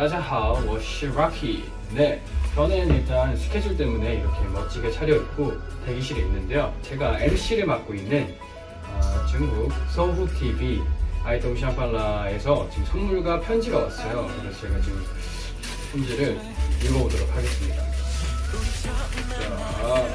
다자하오, 我是 Rocky. 네, 저는 일단 스케줄 때문에 이렇게 멋지게 차려입고 대기실에 있는데요. 제가 MC를 맡고 있는 아, 중국 서후 TV 아이돌 샹팔라에서 지금 선물과 편지가 왔어요. 그래서 제가 지금 편지를 읽어보도록 하겠습니다. 자,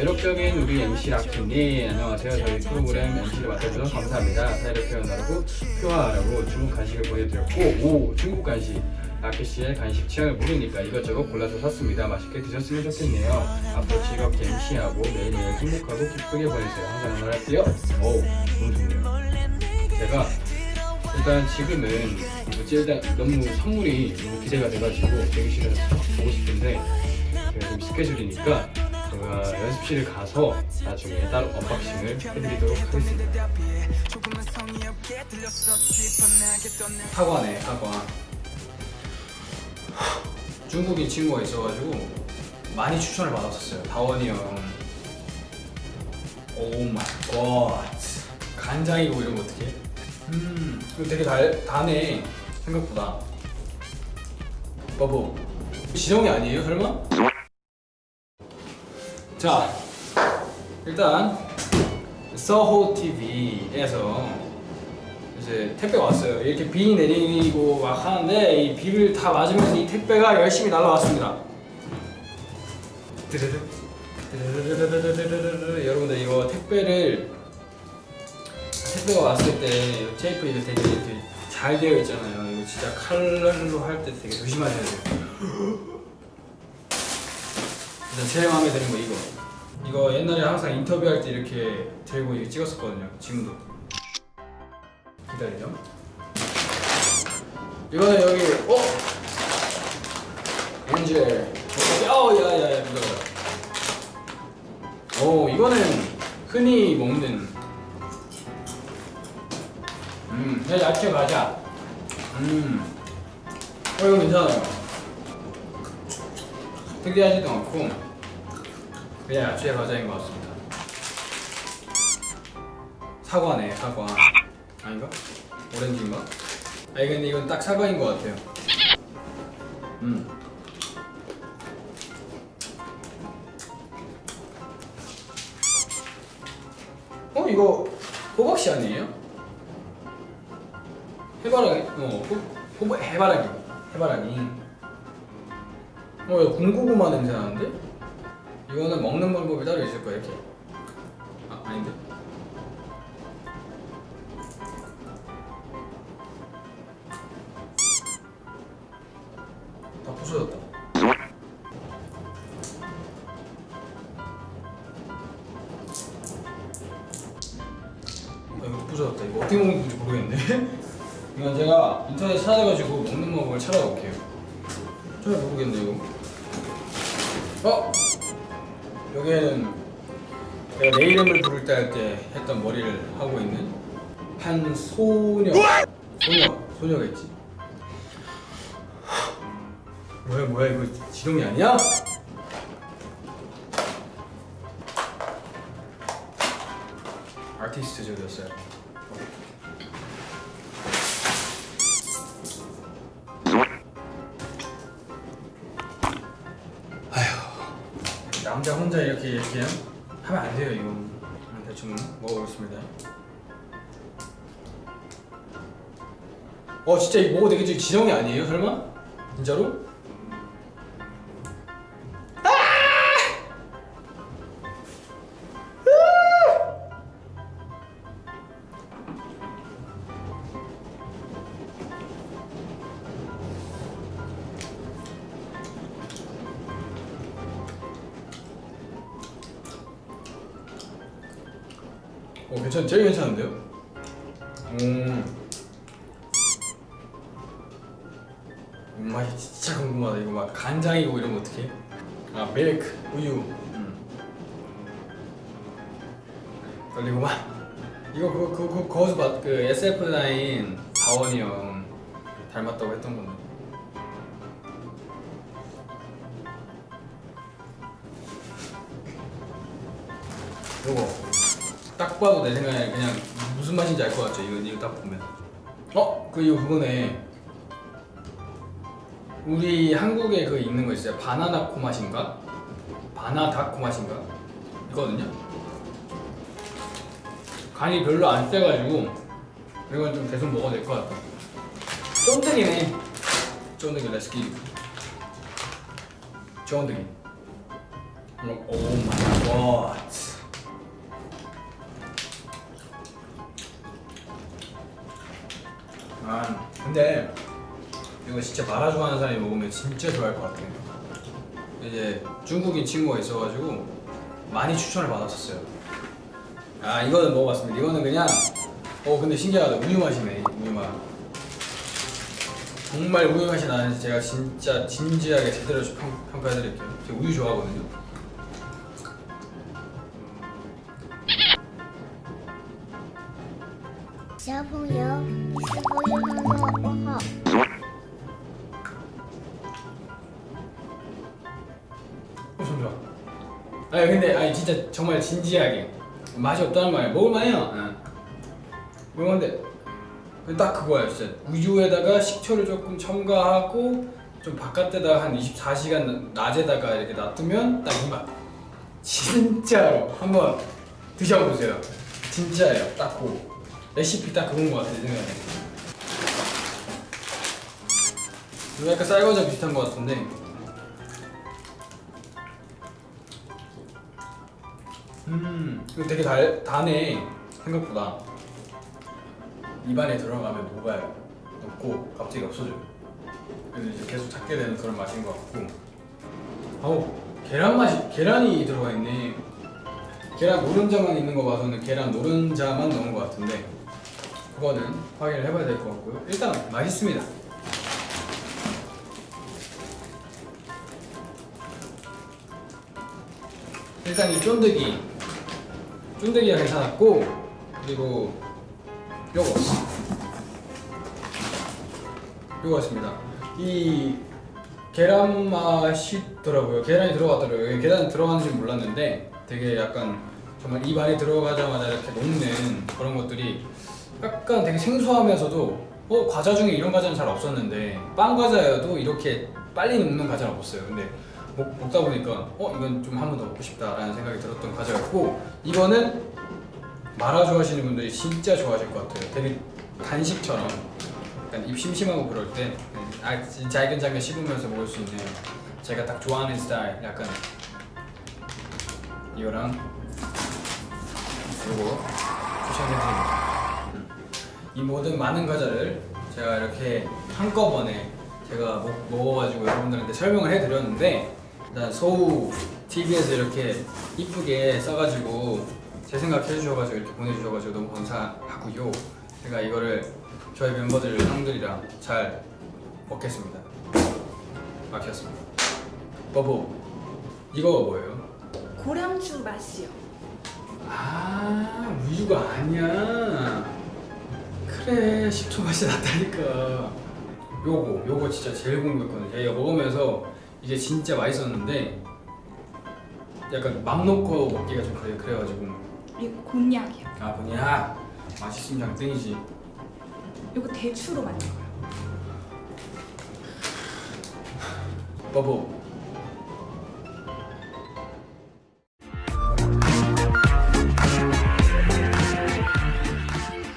매력적인 우리 MC 라키님 안녕하세요. 저희 프로그램 MC를 맡아주셔서 감사합니다. 사이를 표현하라고 표하라고 중국 간식을 보내드렸고 오 중국 간식. 라키씨의 간식 취향을 모르니까 이것저것 골라서 샀습니다. 맛있게 드셨으면 좋겠네요. 앞으로 즐겁게 MC하고 매일매일 행복하고 기쁘게 보내세요. 항상 응원할게요. 오 너무 좋네요. 제가 일단 지금은 너무 선물이 너무 기대가 돼가지고 대기실에서 보고 싶은데 지금 스케줄이니까 제가 연습실을 가서 나중에 따로 unboxing을 해드리도록 하겠습니다. 사과네 사과. 중국인 친구가 있어가지고 많이 추천을 받았었어요. 다원이 형. Oh my god. 간장이고 이러면 어떡해? 음, 되게 달, 다네. 생각보다. 버버. 지정이 아니에요, 설마? 자, 일단 서호 TV에서 이제 택배가 왔어요. 이렇게 비 내리고 막 하는데 이 비를 다 맞으면서 이 택배가 열심히 드르르르르르르르 여러분들 이거 택배를 택배가 왔을 때 테이프 이거 되게 이렇게 잘 되어 있잖아요. 이거 진짜 칼로 할 때 되게 조심하셔야 돼요. 일단 제일 마음에 드는 거 이거. 이거 옛날에 항상 인터뷰할 때 이렇게 들고 이렇게 찍었었거든요. 지금도. 기다리죠. 이거는 여기 어? 엔젤. 어, 야야야 이거. 오 이거는 흔히 먹는 음, 야, 야채 과자. 음, 어, 이거 괜찮아요. 특이하지도 않고, 그냥 야채 과자인 것 같습니다. 사과네, 사과. 아닌가? 오렌지인가? 아, 근데 이건 딱 사과인 것 같아요. 음. 어, 이거 호박씨 아니에요? 해바라기? 어, 호, 호, 해바라기. 해바라기. 어, 이거 군고구마 냄새 나는데? 이거는 먹는 방법이 따로 있을 거야, 이렇게. 아, 아닌데? 다 부서졌다. 아, 이거 부서졌다. 이거 어떻게 먹는 건지 모르겠네. 이건 제가 인터넷 찾아가지고 먹는 방법을 찾아볼게요. 잘 모르겠네 이거. 어? 여기에는 내가 내 이름을 부를 때 할 때 했던 머리를 하고 있는 한 소녀 소녀 소녀가 있지. 뭐야 뭐야 이거 지동이 아니야? 아티스트 저기였어요. 남자 혼자 이렇게 이렇게 하면 안 돼요 이거 대충 먹어보겠습니다 어 진짜 이거 먹어도 되겠지 지정이 아니에요 설마? 진짜로? 어 괜찮 제일 괜찮은데요? 음. 음, 맛이 진짜 궁금하다 이거 막 간장이고 이러면 어떡해? 아 밀크 우유 음. 떨리구만 이거 그거 그거, 그거 거기서 봤, 그 SF9 다원이 형 닮았다고 했던 건데 이거 딱 봐도 내 생각에 그냥 무슨 맛인지 알 것 같죠? 이거 이거 딱 보면. 어? 그 이거 그거네. 우리 한국에 그 있는 거 있어요. 바나나 코맛인가? 바나다 코맛인가? 있거든요. 간이 별로 안 세가지고 이건 좀 계속 먹어도 될 것 같다 쫀득이네. 쫀득이 레스키 쫀득이. Oh my god 근데 이거 진짜 마라 좋아하는 사람이 먹으면 진짜 좋아할 것 같아요. 이제 중국인 친구가 있어가지고 많이 추천을 받았었어요. 아 이거는 먹어봤습니다. 이거는 그냥 어 근데 신기하다 우유 맛이네 우유 맛. 정말 우유 맛이 나는지 제가 진짜 진지하게 제대로 평, 평가해드릴게요. 제가 우유 좋아하거든요. 小朋友，你是否有很多问号？ 엄청 좋아. 아 근데 아 진짜 정말 진지하게 맛이 없다는 말이야. 먹을만해요. 응. 먹는데 딱 그거야 진짜 우유에다가 식초를 조금 첨가하고 좀 바깥에다가 한 24시간 낮에다가 이렇게 놔두면 딱 이 맛. 진짜로 한번 드셔보세요. 진짜예요. 딱 그. 레시피 딱 그건 것 같아 내 생각에. 이거 약간 쌀과자 비슷한 것 같은데. 음, 이거 되게 달, 다네 생각보다. 입안에 들어가면 녹아요 녹고 갑자기 없어져요. 그래서 이제 계속 찾게 되는 그런 맛인 것 같고. 아우 계란 맛이 계란이 들어가 있네. 계란 노른자만 있는 거 봐서는 계란 노른자만 넣은 것 같은데 그거는 확인을 해봐야 될 것 같고요. 일단 맛있습니다. 일단 이 쫀득이 쫀득이가 괜찮았고 그리고 요거 요거였습니다. 이 계란 맛이 더라고요. 계란이 들어가더라고요. 계란이 들어가는지 몰랐는데 되게 약간 정말 입 안에 들어가자마자 이렇게 녹는 그런 것들이 약간 되게 생소하면서도 어 과자 중에 이런 과자는 잘 없었는데 빵 과자여도 이렇게 빨리 녹는 과자는 없었어요. 근데 먹, 먹다 보니까 어 이건 좀 한 번 더 먹고 싶다라는 생각이 들었던 과자였고 이거는 마라 좋아하시는 분들이 진짜 좋아하실 것 같아요. 되게 간식처럼. 약간 입 심심하고 그럴 때 아, 잘근잘근 씹으면서 먹을 수 있는 제가 딱 좋아하는 스타일 약간 이거랑 요거 추천해드립니다. 음. 이 모든 많은 과자를 제가 이렇게 한꺼번에 제가 먹, 먹어가지고 여러분들한테 설명을 해드렸는데 일단 서우 TV에서 이렇게 이쁘게 써가지고 제 생각 해주셔가지고 이렇게 보내주셔가지고 너무 감사하고요 제가 이거를 저희 멤버들 형들이랑 잘 먹겠습니다 막혔습니다 버버 이거가 뭐예요? 고량주 맛이요. 아 우유가 아니야 그래 식초 맛이 났다니까. 요거 요거 진짜 제일 궁금했거든요 얘가 먹으면서 이게 진짜 맛있었는데 약간 맘 놓고 먹기가 좀 그래, 그래가지고. 이거 곤약이요. 아 뭐냐 맛있으면 장땡이지. 이거 대추로 만든 거예요. 버버